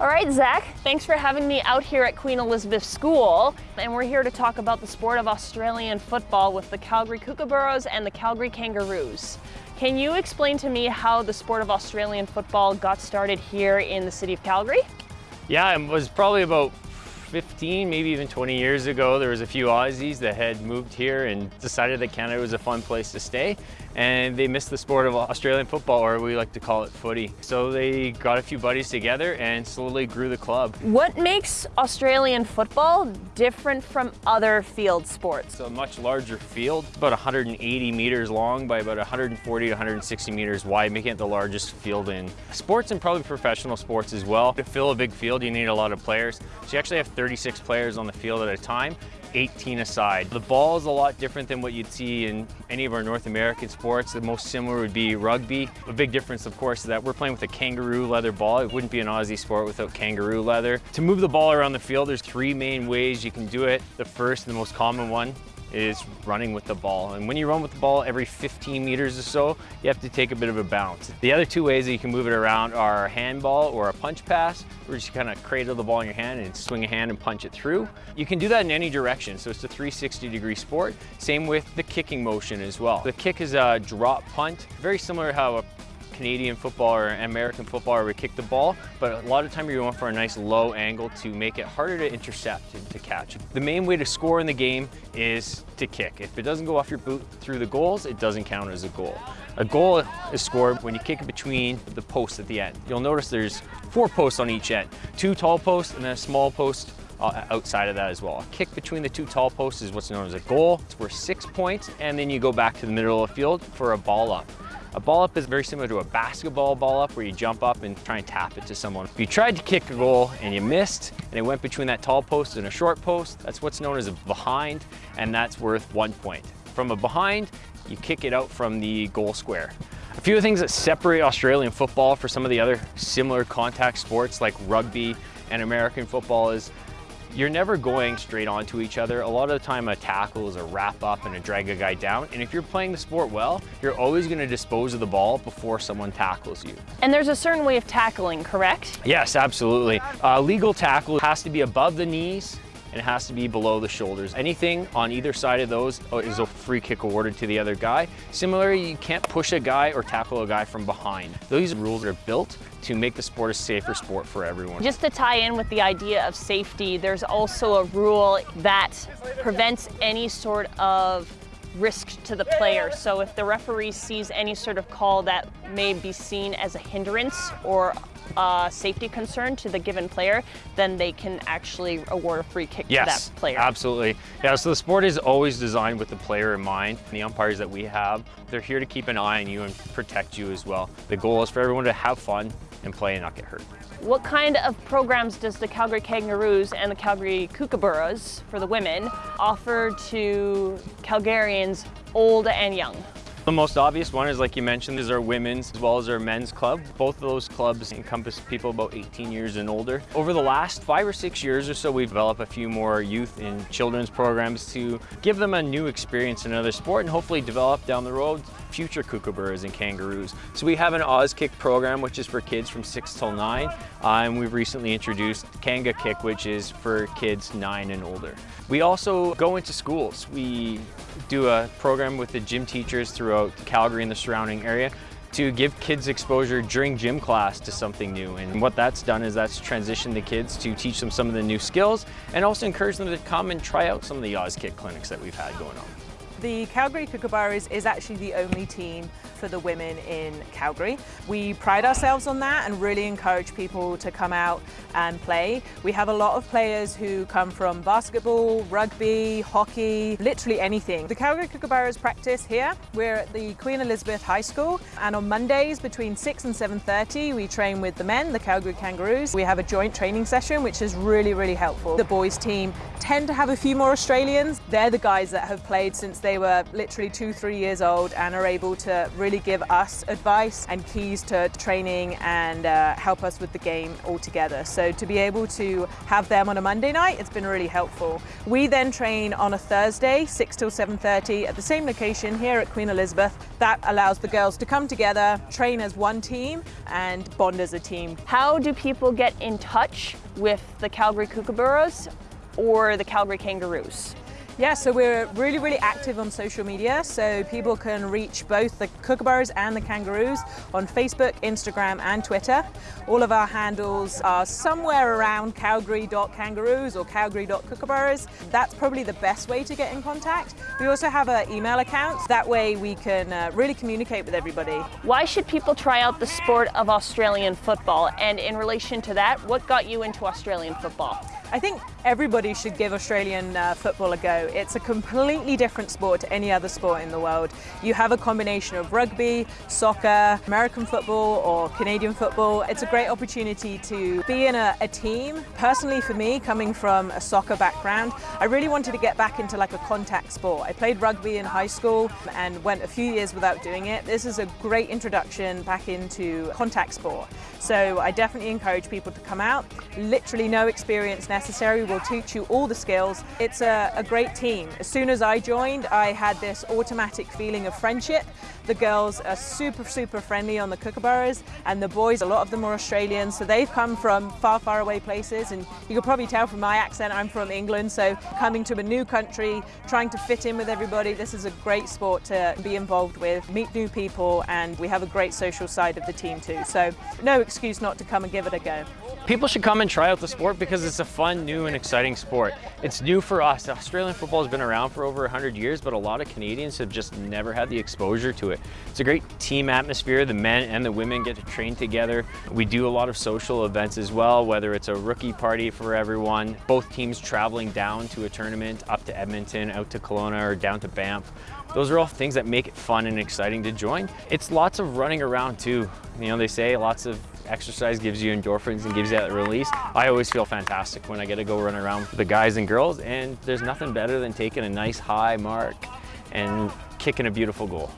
All right, Zach, thanks for having me out here at Queen Elizabeth School. And we're here to talk about the sport of Australian football with the Calgary Kookaburras and the Calgary Kangaroos. Can you explain to me how the sport of Australian football got started here in the city of Calgary? Yeah, it was probably about 15, maybe even 20 years ago, there was a few Aussies that had moved here and decided that Canada was a fun place to stay. And they missed the sport of Australian football, or we like to call it footy. So they got a few buddies together and slowly grew the club. What makes Australian football different from other field sports? It's a much larger field, about 180 meters long by about 140 to 160 meters wide, making it the largest field in sports and probably professional sports as well. To fill a big field, you need a lot of players. So you actually have 36 players on the field at a time, 18 aside. The ball is a lot different than what you'd see in any of our North American sports. The most similar would be rugby. A big difference, of course, is that we're playing with a kangaroo leather ball. It wouldn't be an Aussie sport without kangaroo leather. To move the ball around the field, there's three main ways you can do it. The first and the most common one is running with the ball. And when you run with the ball every 15 meters or so, you have to take a bit of a bounce. The other two ways that you can move it around are a handball or a punch pass, where you just kind of cradle the ball in your hand and swing a hand and punch it through. You can do that in any direction, so it's a 360 degree sport. Same with the kicking motion as well. The kick is a drop punt, very similar to how a Canadian football or American football where we kick the ball, but a lot of time you're going for a nice low angle to make it harder to intercept and to catch. The main way to score in the game is to kick. If it doesn't go off your boot through the goals, it doesn't count as a goal. A goal is scored when you kick it between the posts at the end. You'll notice there's four posts on each end, two tall posts and then a small post uh, outside of that as well. A kick between the two tall posts is what's known as a goal. It's worth six points, and then you go back to the middle of the field for a ball up. A ball up is very similar to a basketball ball up where you jump up and try and tap it to someone. If you tried to kick a goal and you missed and it went between that tall post and a short post, that's what's known as a behind and that's worth one point. From a behind, you kick it out from the goal square. A few of the things that separate Australian football for some of the other similar contact sports like rugby and American football is you're never going straight onto each other. A lot of the time a tackle is a wrap up and a drag a guy down. And if you're playing the sport well, you're always gonna dispose of the ball before someone tackles you. And there's a certain way of tackling, correct? Yes, absolutely. Uh, legal tackle has to be above the knees and it has to be below the shoulders. Anything on either side of those uh, is a free kick awarded to the other guy. Similarly, you can't push a guy or tackle a guy from behind. These rules are built to make the sport a safer sport for everyone. Just to tie in with the idea of safety, there's also a rule that prevents any sort of risk to the player. So if the referee sees any sort of call that may be seen as a hindrance or a safety concern to the given player, then they can actually award a free kick yes, to that player. absolutely. Yeah, so the sport is always designed with the player in mind. The umpires that we have, they're here to keep an eye on you and protect you as well. The goal is for everyone to have fun and play and not get hurt. What kind of programs does the Calgary Kangaroos and the Calgary Kookaburras, for the women, offer to Calgarians old and young? The most obvious one is, like you mentioned, is our women's as well as our men's club. Both of those clubs encompass people about 18 years and older. Over the last five or six years or so, we've developed a few more youth and children's programs to give them a new experience in another sport and hopefully develop down the road future kookaburras and kangaroos. So we have an Auskick program, which is for kids from six till nine. Uh, and we've recently introduced Kanga Kick, which is for kids nine and older. We also go into schools. We do a program with the gym teachers throughout Calgary and the surrounding area to give kids exposure during gym class to something new. And what that's done is that's transitioned the kids to teach them some of the new skills and also encourage them to come and try out some of the Auskick clinics that we've had going on. The Calgary Kookaburras is actually the only team for the women in Calgary. We pride ourselves on that and really encourage people to come out and play. We have a lot of players who come from basketball, rugby, hockey, literally anything. The Calgary Kookaburras practice here. We're at the Queen Elizabeth High School and on Mondays between 6 and 7.30 we train with the men, the Calgary Kangaroos. We have a joint training session which is really, really helpful. The boys team tend to have a few more Australians. They're the guys that have played since they they were literally two, three years old and are able to really give us advice and keys to training and uh, help us with the game altogether. So to be able to have them on a Monday night, it's been really helpful. We then train on a Thursday, 6 till 7.30 at the same location here at Queen Elizabeth. That allows the girls to come together, train as one team and bond as a team. How do people get in touch with the Calgary Kookaburras or the Calgary Kangaroos? Yeah, so we're really, really active on social media. So people can reach both the Kookaburras and the Kangaroos on Facebook, Instagram, and Twitter. All of our handles are somewhere around calgary.kangaroos or calgary.kookaburras. That's probably the best way to get in contact. We also have an email account. That way we can uh, really communicate with everybody. Why should people try out the sport of Australian football? And in relation to that, what got you into Australian football? I think everybody should give Australian uh, football a go. It's a completely different sport to any other sport in the world. You have a combination of rugby, soccer, American football or Canadian football. It's a great opportunity to be in a, a team. Personally for me, coming from a soccer background, I really wanted to get back into like a contact sport. I played rugby in high school and went a few years without doing it. This is a great introduction back into contact sport. So I definitely encourage people to come out. Literally no experience necessary. We'll teach you all the skills. It's a, a great team. As soon as I joined, I had this automatic feeling of friendship. The girls are super, super friendly on the Kookaburras and the boys, a lot of them are Australian, so they've come from far, far away places and you can probably tell from my accent I'm from England, so coming to a new country, trying to fit in with everybody, this is a great sport to be involved with, meet new people and we have a great social side of the team too, so no excuse not to come and give it a go. People should come and try out the sport because it's a fun, new and exciting sport. It's new for us. Australian football has been around for over 100 years, but a lot of Canadians have just never had the exposure to it. It's a great team atmosphere. The men and the women get to train together. We do a lot of social events as well, whether it's a rookie party for everyone, both teams traveling down to a tournament, up to Edmonton, out to Kelowna, or down to Banff. Those are all things that make it fun and exciting to join. It's lots of running around too. You know, they say lots of exercise gives you endorphins and gives you that release. I always feel fantastic when I get to go run around with the guys and girls and there's nothing better than taking a nice high mark and kicking a beautiful goal.